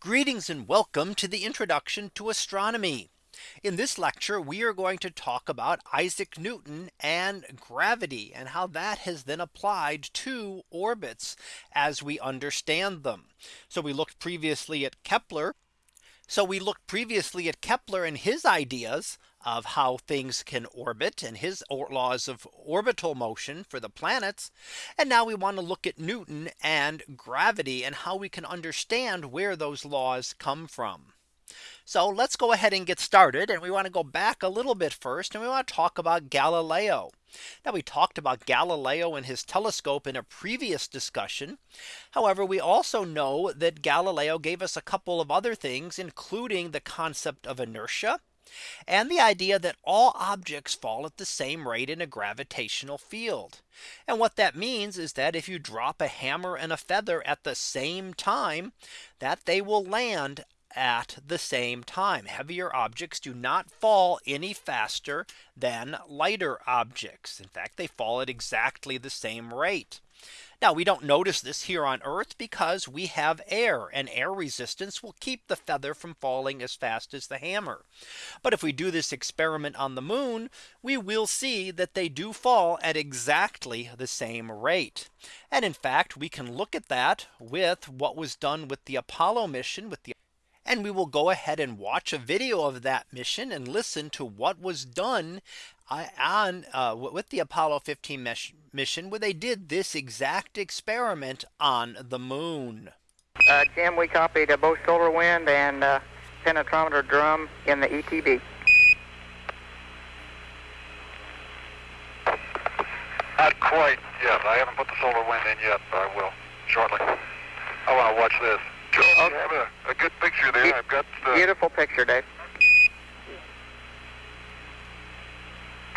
Greetings and welcome to the introduction to astronomy. In this lecture, we are going to talk about Isaac Newton and gravity and how that has then applied to orbits as we understand them. So we looked previously at Kepler. So we looked previously at Kepler and his ideas of how things can orbit and his laws of orbital motion for the planets. And now we want to look at Newton and gravity and how we can understand where those laws come from. So let's go ahead and get started. And we want to go back a little bit first. And we want to talk about Galileo. Now we talked about Galileo and his telescope in a previous discussion. However, we also know that Galileo gave us a couple of other things, including the concept of inertia and the idea that all objects fall at the same rate in a gravitational field. And what that means is that if you drop a hammer and a feather at the same time, that they will land at the same time. Heavier objects do not fall any faster than lighter objects. In fact, they fall at exactly the same rate. Now we don't notice this here on Earth because we have air and air resistance will keep the feather from falling as fast as the hammer. But if we do this experiment on the moon, we will see that they do fall at exactly the same rate. And in fact, we can look at that with what was done with the Apollo mission with the and we will go ahead and watch a video of that mission and listen to what was done on uh, with the Apollo 15 mission where they did this exact experiment on the moon. Uh, Jim, we copied uh, both solar wind and uh, penetrometer drum in the ETB. Not quite yet. I haven't put the solar wind in yet, but I will shortly. I want to watch this. Joe, okay. you have a, a good picture there. Be I've got the... Beautiful picture, Dave.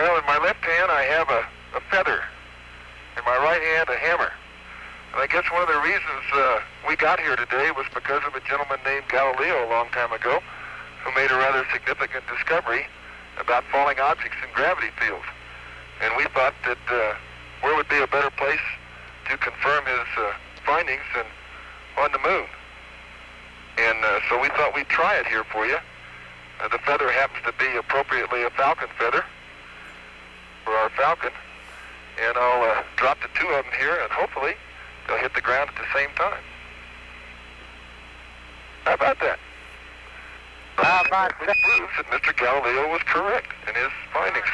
Well, in my left hand, I have a, a feather. In my right hand, a hammer. And I guess one of the reasons uh, we got here today was because of a gentleman named Galileo a long time ago who made a rather significant discovery about falling objects in gravity fields. And we thought that uh, where would be a better place to confirm his uh, findings than on the moon. And uh, so we thought we'd try it here for you. Uh, the feather happens to be appropriately a falcon feather for our falcon. And I'll uh, drop the two of them here, and hopefully they'll hit the ground at the same time. How about that? How about that? proves that Mr. Galileo was correct in his findings.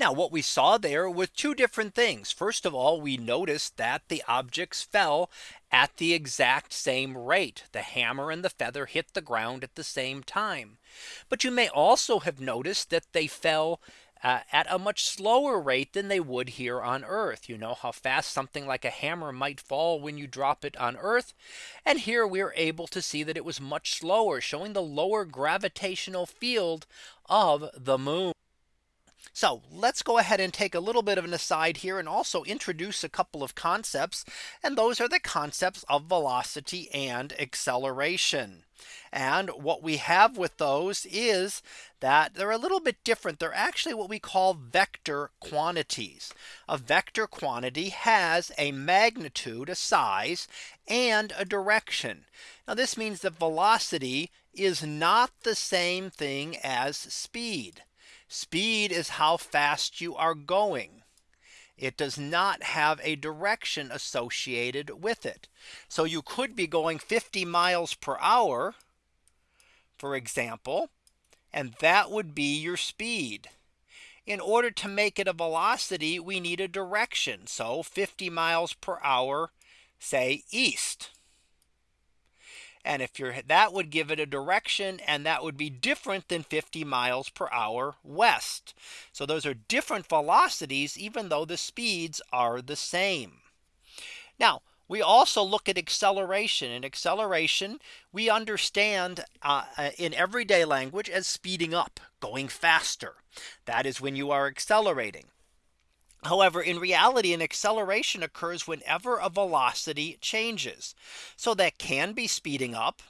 Now what we saw there were two different things. First of all, we noticed that the objects fell at the exact same rate. The hammer and the feather hit the ground at the same time. But you may also have noticed that they fell uh, at a much slower rate than they would here on Earth. You know how fast something like a hammer might fall when you drop it on Earth. And here we are able to see that it was much slower, showing the lower gravitational field of the moon. So let's go ahead and take a little bit of an aside here and also introduce a couple of concepts. And those are the concepts of velocity and acceleration. And what we have with those is that they're a little bit different. They're actually what we call vector quantities. A vector quantity has a magnitude, a size, and a direction. Now this means that velocity is not the same thing as speed. Speed is how fast you are going. It does not have a direction associated with it. So you could be going 50 miles per hour, for example, and that would be your speed. In order to make it a velocity, we need a direction. So 50 miles per hour, say east. And if you're that would give it a direction and that would be different than 50 miles per hour west. So those are different velocities, even though the speeds are the same. Now, we also look at acceleration and acceleration we understand uh, uh in everyday language as speeding up going faster. That is when you are accelerating. However, in reality, an acceleration occurs whenever a velocity changes. So that can be speeding up.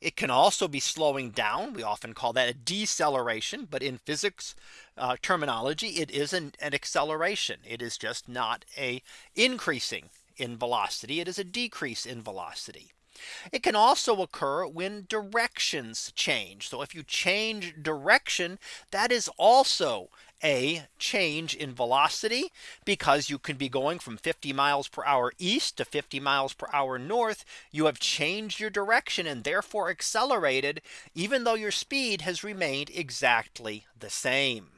It can also be slowing down. We often call that a deceleration. But in physics uh, terminology, it is an, an acceleration. It is just not a increasing in velocity. It is a decrease in velocity. It can also occur when directions change. So if you change direction, that is also a change in velocity because you can be going from 50 miles per hour east to 50 miles per hour north. You have changed your direction and therefore accelerated even though your speed has remained exactly the same.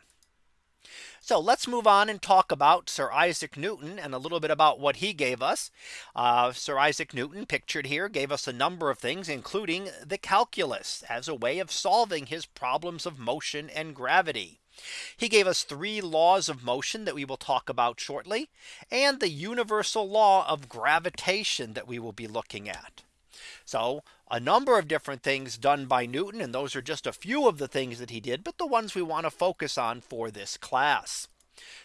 So let's move on and talk about Sir Isaac Newton and a little bit about what he gave us. Uh, Sir Isaac Newton pictured here gave us a number of things, including the calculus as a way of solving his problems of motion and gravity. He gave us three laws of motion that we will talk about shortly and the universal law of gravitation that we will be looking at. So a number of different things done by Newton and those are just a few of the things that he did but the ones we want to focus on for this class.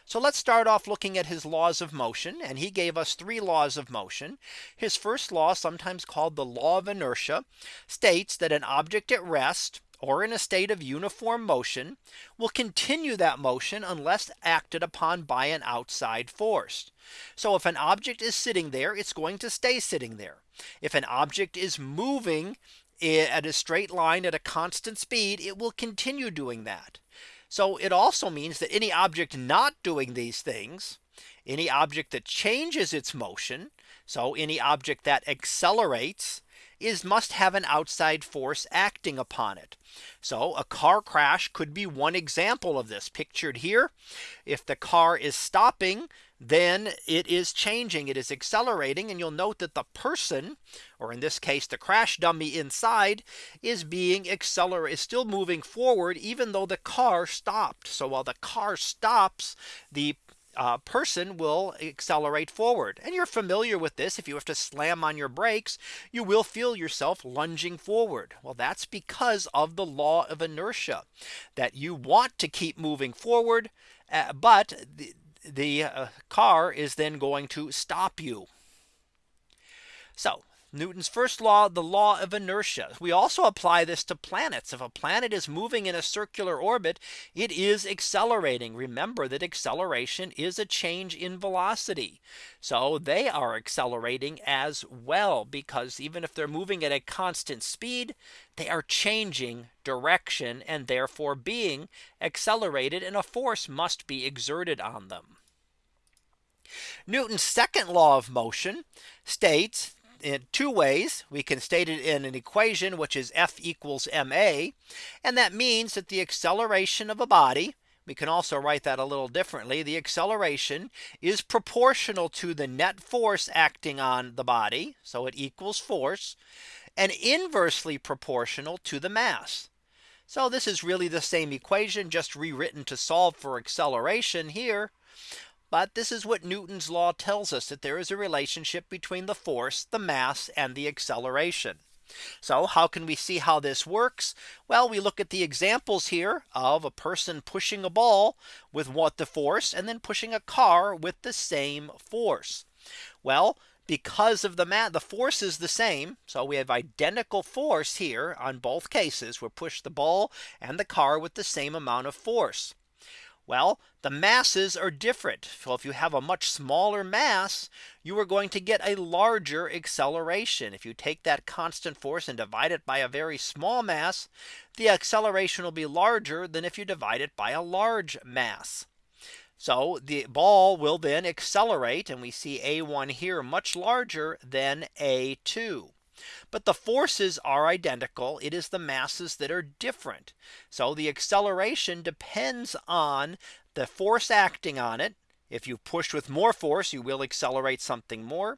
So let's start off looking at his laws of motion and he gave us three laws of motion. His first law sometimes called the law of inertia states that an object at rest or in a state of uniform motion will continue that motion unless acted upon by an outside force. So if an object is sitting there, it's going to stay sitting there. If an object is moving at a straight line at a constant speed, it will continue doing that. So it also means that any object not doing these things, any object that changes its motion, so any object that accelerates, is must have an outside force acting upon it. So a car crash could be one example of this pictured here. If the car is stopping, then it is changing, it is accelerating. And you'll note that the person, or in this case, the crash dummy inside is being accelerated, is still moving forward, even though the car stopped. So while the car stops, the uh, person will accelerate forward. And you're familiar with this. If you have to slam on your brakes, you will feel yourself lunging forward. Well, that's because of the law of inertia that you want to keep moving forward. Uh, but the, the uh, car is then going to stop you. So Newton's first law, the law of inertia. We also apply this to planets. If a planet is moving in a circular orbit, it is accelerating. Remember that acceleration is a change in velocity. So they are accelerating as well, because even if they're moving at a constant speed, they are changing direction and therefore being accelerated and a force must be exerted on them. Newton's second law of motion states in two ways. We can state it in an equation, which is F equals ma. And that means that the acceleration of a body, we can also write that a little differently. The acceleration is proportional to the net force acting on the body. So it equals force and inversely proportional to the mass. So this is really the same equation just rewritten to solve for acceleration here. But this is what Newton's law tells us that there is a relationship between the force, the mass and the acceleration. So how can we see how this works? Well, we look at the examples here of a person pushing a ball with what the force and then pushing a car with the same force. Well, because of the mat, the force is the same. So we have identical force here on both cases. We push the ball and the car with the same amount of force. Well, the masses are different. So if you have a much smaller mass, you are going to get a larger acceleration. If you take that constant force and divide it by a very small mass, the acceleration will be larger than if you divide it by a large mass. So the ball will then accelerate and we see A1 here much larger than A2. But the forces are identical. It is the masses that are different. So the acceleration depends on the force acting on it. If you push with more force, you will accelerate something more.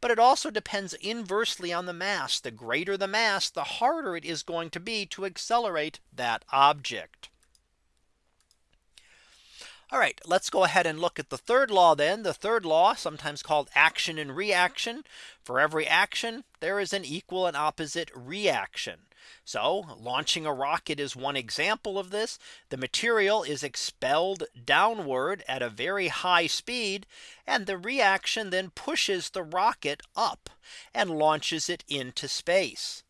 But it also depends inversely on the mass. The greater the mass, the harder it is going to be to accelerate that object. All right, let's go ahead and look at the third law then. The third law, sometimes called action and reaction. For every action, there is an equal and opposite reaction. So launching a rocket is one example of this. The material is expelled downward at a very high speed. And the reaction then pushes the rocket up and launches it into space.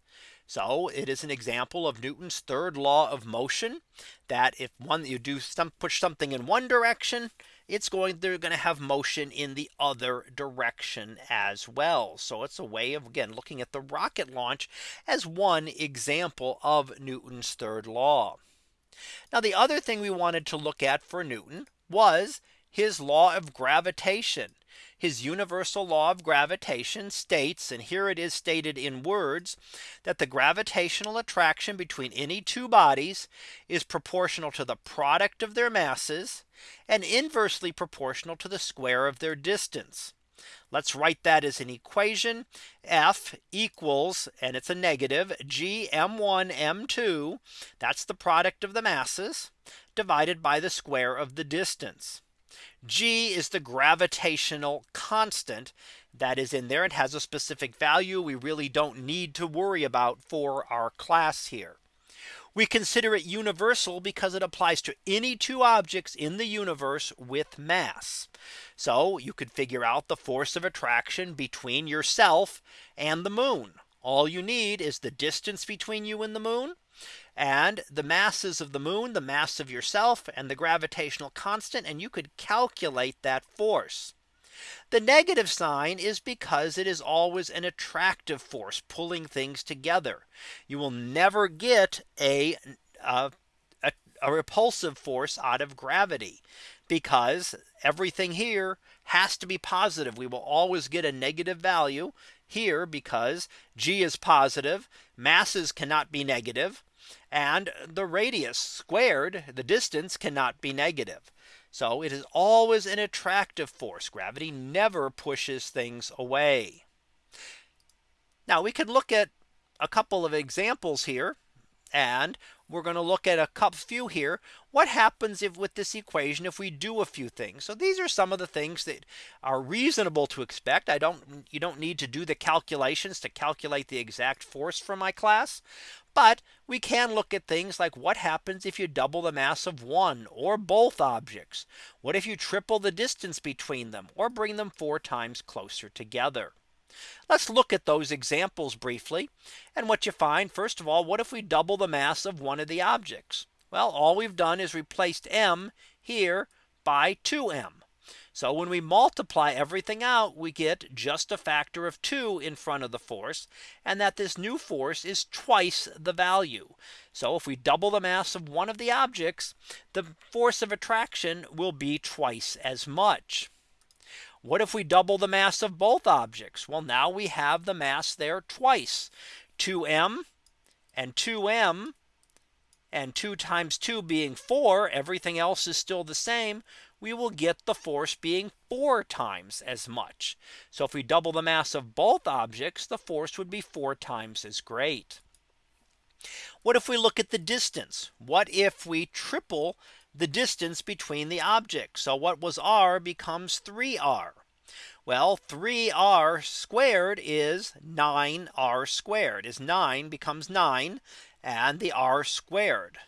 So it is an example of Newton's third law of motion that if one you do some push something in one direction it's going they're going to have motion in the other direction as well. So it's a way of again looking at the rocket launch as one example of Newton's third law. Now the other thing we wanted to look at for Newton was his law of gravitation. His universal law of gravitation states and here it is stated in words that the gravitational attraction between any two bodies is proportional to the product of their masses and inversely proportional to the square of their distance. Let's write that as an equation F equals and it's a negative g m1 m2 that's the product of the masses divided by the square of the distance. G is the gravitational constant that is in there. It has a specific value we really don't need to worry about for our class here. We consider it universal because it applies to any two objects in the universe with mass. So you could figure out the force of attraction between yourself and the moon. All you need is the distance between you and the moon and the masses of the moon, the mass of yourself and the gravitational constant and you could calculate that force. The negative sign is because it is always an attractive force pulling things together. You will never get a, a, a, a repulsive force out of gravity because everything here has to be positive. We will always get a negative value here because G is positive masses cannot be negative and the radius squared the distance cannot be negative. So it is always an attractive force. Gravity never pushes things away. Now we could look at a couple of examples here and we're going to look at a couple few here. What happens if with this equation if we do a few things? So these are some of the things that are reasonable to expect. I don't you don't need to do the calculations to calculate the exact force for my class. But we can look at things like what happens if you double the mass of one or both objects? What if you triple the distance between them or bring them four times closer together? Let's look at those examples briefly. And what you find first of all, what if we double the mass of one of the objects? Well, all we've done is replaced m here by 2m. So when we multiply everything out, we get just a factor of 2 in front of the force and that this new force is twice the value. So if we double the mass of one of the objects, the force of attraction will be twice as much. What if we double the mass of both objects? Well, now we have the mass there twice 2m and 2m and 2 times 2 being 4 everything else is still the same we will get the force being four times as much. So if we double the mass of both objects the force would be four times as great. What if we look at the distance? What if we triple the distance between the objects. So what was r becomes 3r. Well, 3r squared is 9r squared is 9 becomes 9 and the r squared.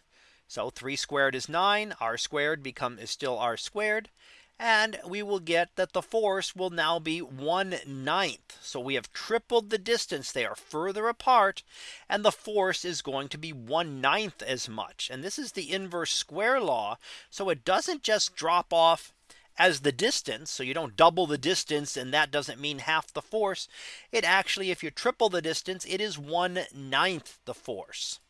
So 3 squared is 9 r squared become is still r squared and we will get that the force will now be 1 ninth. So we have tripled the distance they are further apart and the force is going to be 1 ninth as much. And this is the inverse square law. So it doesn't just drop off as the distance. So you don't double the distance and that doesn't mean half the force. It actually if you triple the distance it is 1 ninth the force.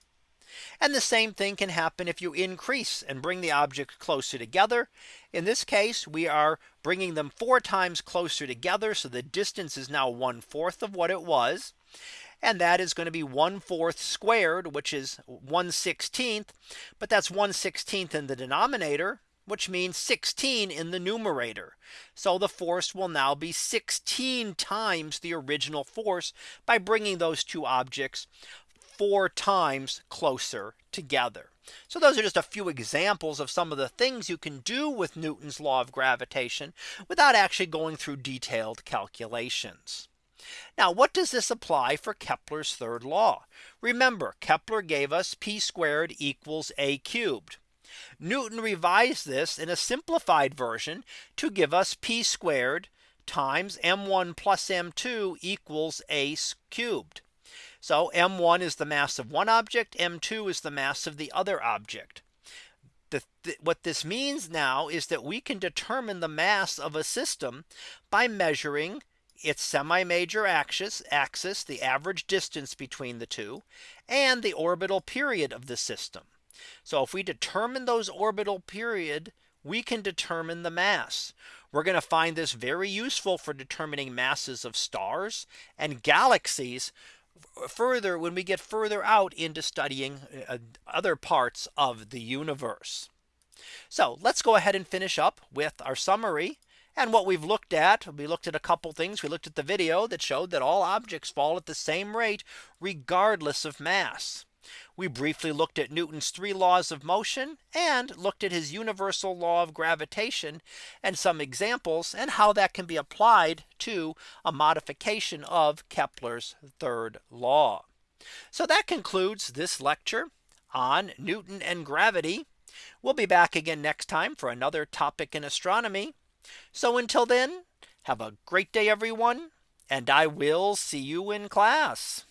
And the same thing can happen if you increase and bring the objects closer together. In this case, we are bringing them four times closer together. So the distance is now one fourth of what it was. And that is going to be 1 fourth squared, which is 1 16th. But that's 1 16th in the denominator which means 16 in the numerator. So the force will now be 16 times the original force by bringing those two objects four times closer together. So those are just a few examples of some of the things you can do with Newton's law of gravitation without actually going through detailed calculations. Now what does this apply for Kepler's third law? Remember Kepler gave us p squared equals a cubed. Newton revised this in a simplified version to give us p squared times m1 plus m2 equals a cubed. So m1 is the mass of one object, m2 is the mass of the other object. the, th what this means now is that we can determine the mass of a system by measuring its semi major axis axis the average distance between the two and the orbital period of the system. So if we determine those orbital period we can determine the mass. We're going to find this very useful for determining masses of stars and galaxies further when we get further out into studying uh, other parts of the universe. So let's go ahead and finish up with our summary. And what we've looked at, we looked at a couple things. We looked at the video that showed that all objects fall at the same rate, regardless of mass. We briefly looked at Newton's three laws of motion and looked at his universal law of gravitation and some examples and how that can be applied to a modification of Kepler's third law. So that concludes this lecture on Newton and gravity. We'll be back again next time for another topic in astronomy. So until then, have a great day, everyone, and I will see you in class.